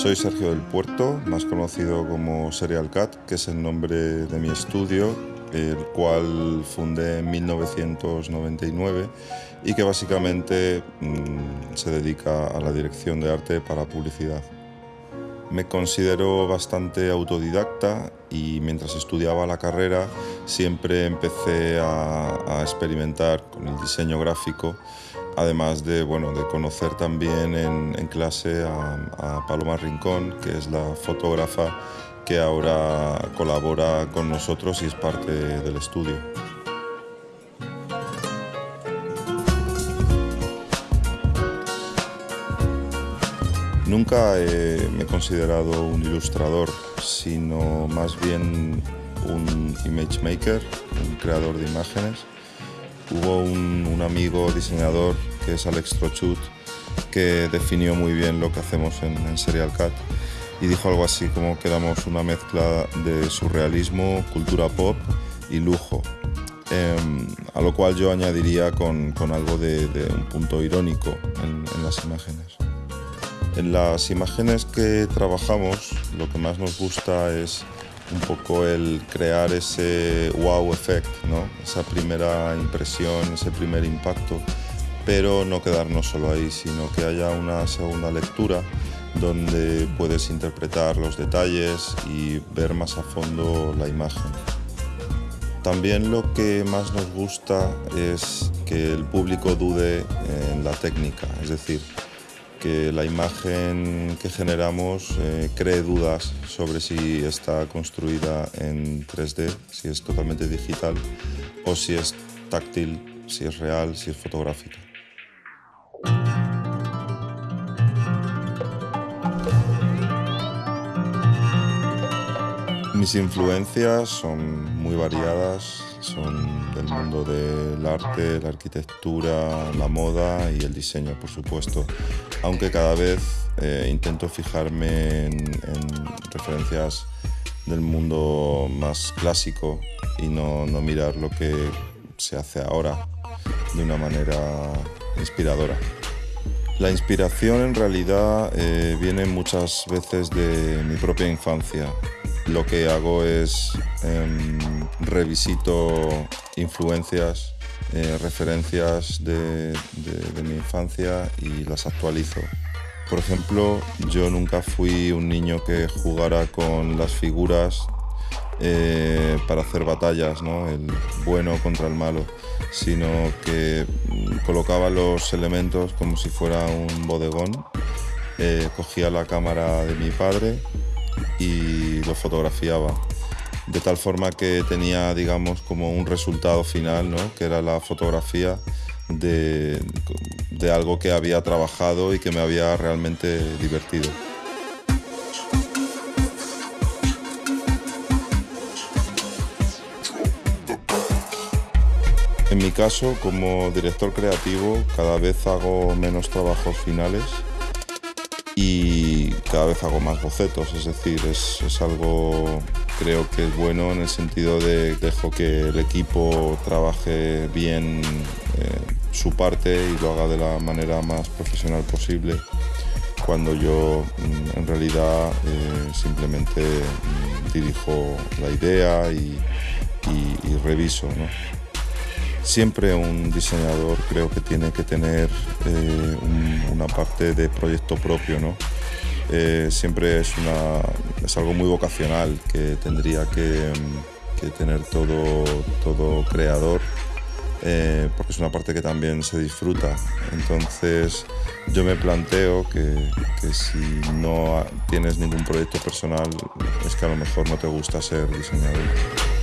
Soy Sergio del Puerto, más conocido como Serial Cat, que es el nombre de mi estudio, el cual fundé en 1999 y que básicamente mm, se dedica a la dirección de arte para publicidad. Me considero bastante autodidacta y mientras estudiaba la carrera siempre empecé a, experimentar con el diseño gráfico, además de, bueno, de conocer también en, clase a, a Paloma Rincón, que es la fotógrafa que ahora colabora con nosotros y es parte del estudio. Nunca me he considerado un ilustrador, sino más bien un image maker, un creador de imágenes. Hubo un, amigo diseñador que es Alex Trochut que definió muy bien lo que hacemos en, Serial Cat y dijo algo así como que éramos una mezcla de surrealismo, cultura pop y lujo. Em, a lo cual yo añadiría con, algo de, un punto irónico en las imágenes. En las imágenes que trabajamos lo que más nos gusta es un poco el crear ese wow effect, esa primera impresión, ese primer impacto, pero no quedarnos solo ahí, sino que haya una segunda lectura donde puedes interpretar los detalles y ver más a fondo la imagen. También lo que más nos gusta es que el público dude en la técnica, es decir, que la imagen que generamos eh, cree dudas sobre si está construida en 3D, si es totalmente digital o si es táctil, si es real, si es fotográfica. Mis influencias son muy variadas, son del mundo del arte, la arquitectura, la moda y el diseño, por supuesto. Aunque cada vez eh, intento fijarme en, referencias del mundo más clásico y no, mirar lo que se hace ahora de una manera inspiradora. La inspiración en realidad eh, viene muchas veces de mi propia infancia lo que hago es em, revisito influencias, eh, referencias de, mi infancia y las actualizo. Por ejemplo, yo nunca fui un niño que jugara con las figuras eh, para hacer batallas, ¿no? el bueno contra el malo, sino que mm, colocaba los elementos como si fuera un bodegón, eh, cogía la cámara de mi padre y lo fotografiaba. De tal forma que tenía, digamos, como un resultado final, ¿no? que era la fotografía de, de algo que había trabajado y que me había realmente divertido. En mi caso, como director creativo, cada vez hago menos trabajos finales y cada vez hago más bocetos, es decir, es, algo creo que es bueno en el sentido de dejo que el equipo trabaje bien eh, su parte y lo haga de la manera más profesional posible cuando yo mm, en realidad eh, simplemente mm, dirijo la idea y, reviso. Siempre un diseñador creo que tiene que tener eh, una parte de proyecto propio, ¿no? Eh, siempre es, una, es algo muy vocacional que tendría que, tener todo, todo creador, eh, porque es una parte que también se disfruta. Entonces yo me planteo que, que si no tienes ningún proyecto personal, es que a lo mejor no te gusta ser diseñador.